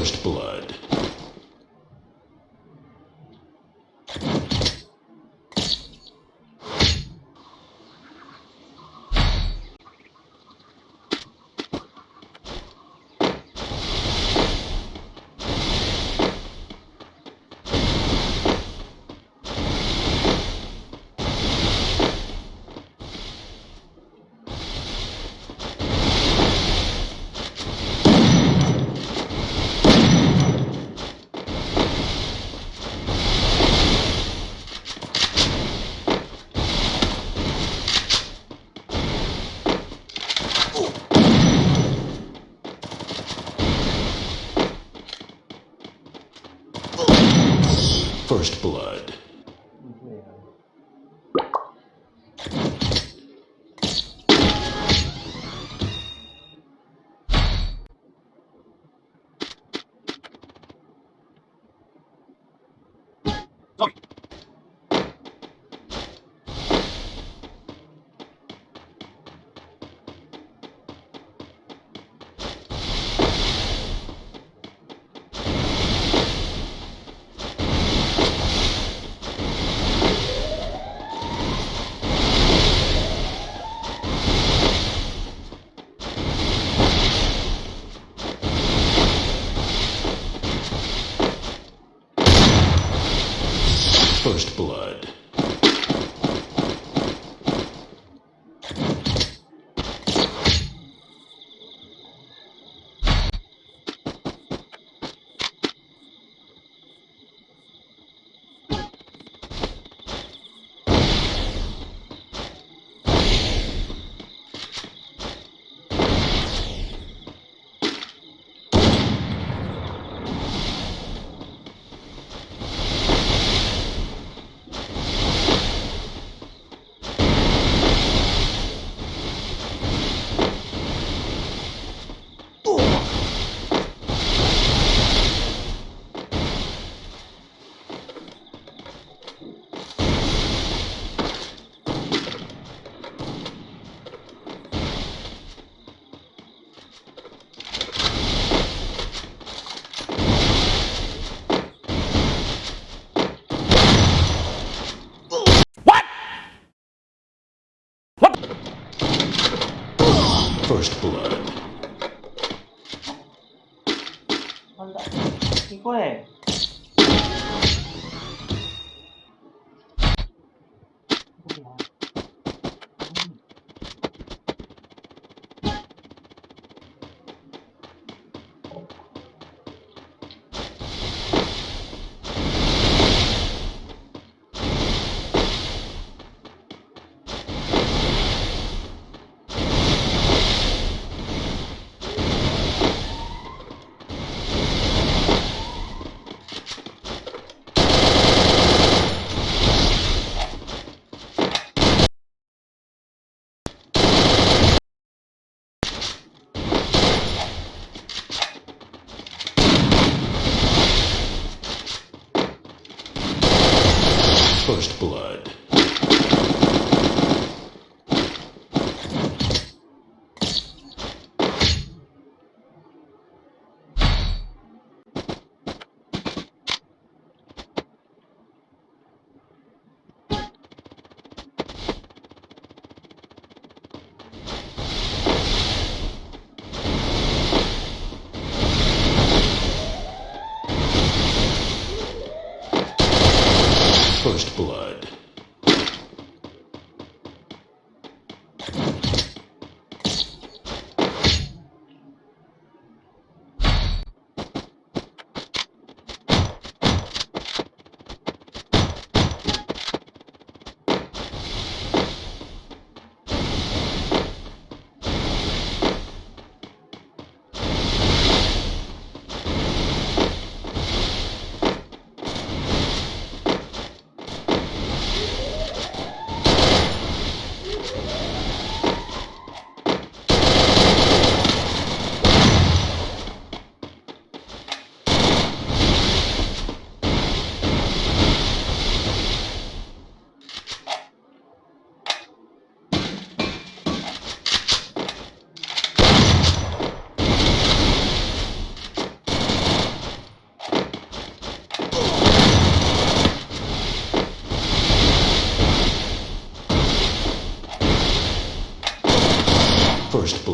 First Blood. First Blood. First Blood. first blood. কি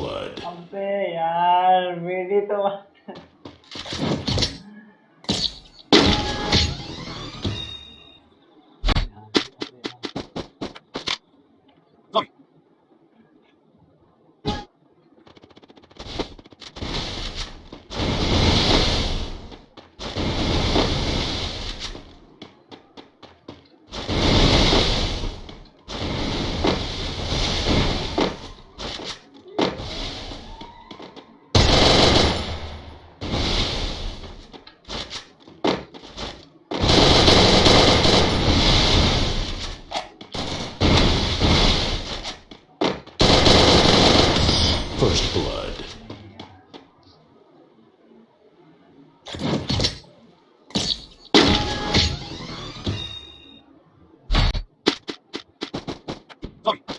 blood. Fuck.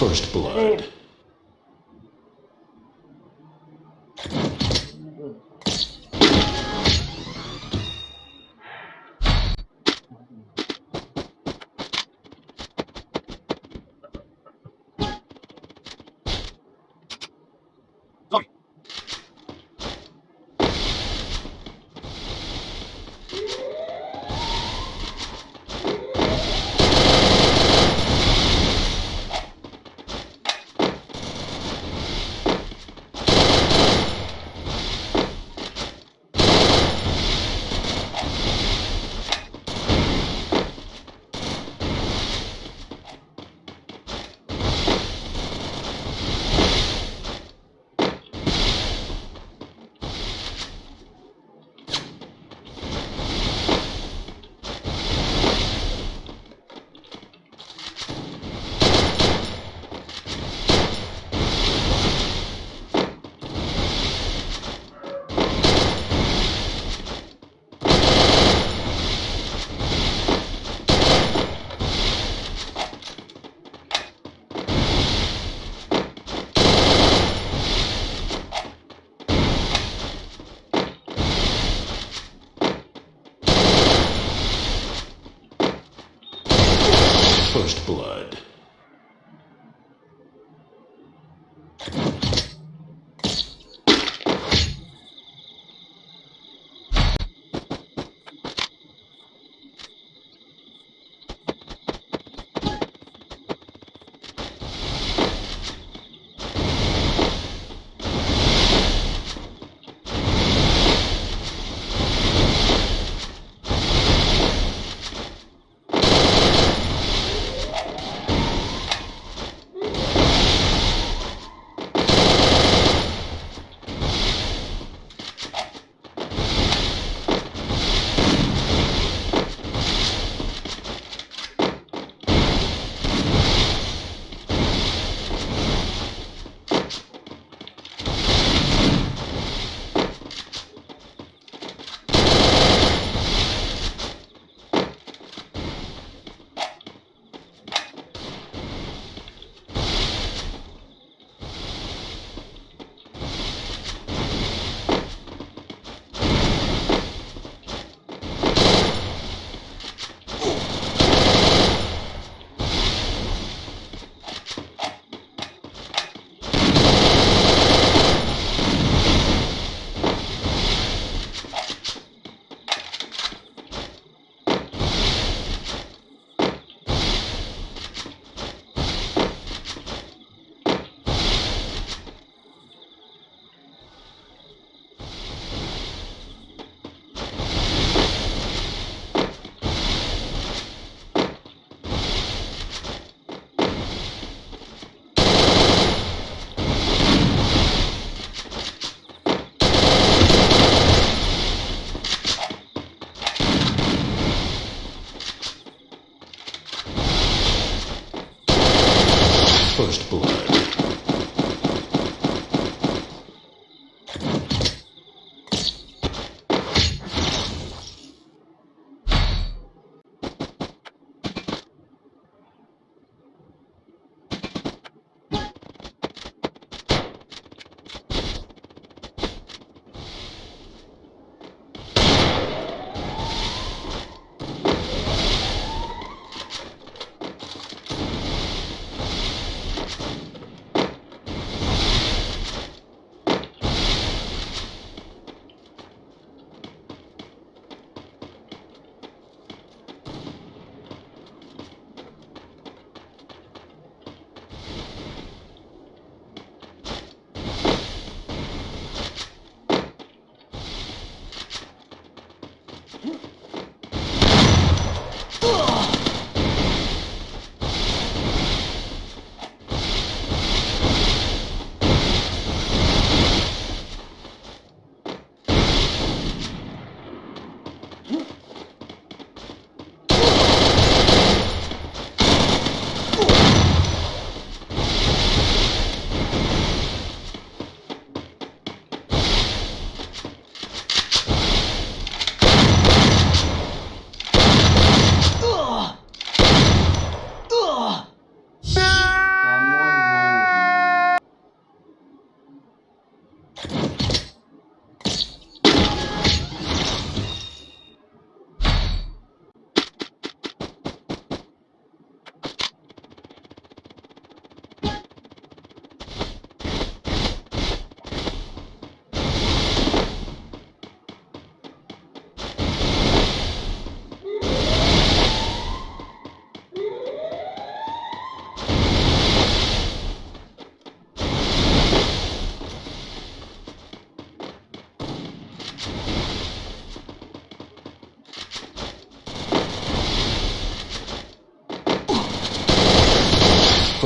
First blood. Mm. First blood.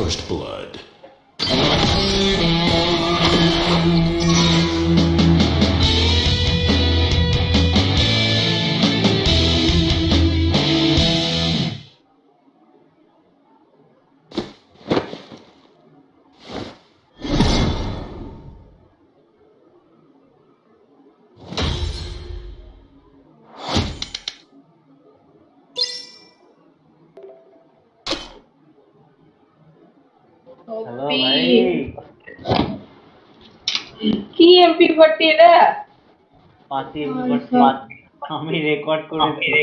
First blood. কি MP forty রে পাতি আমি record করে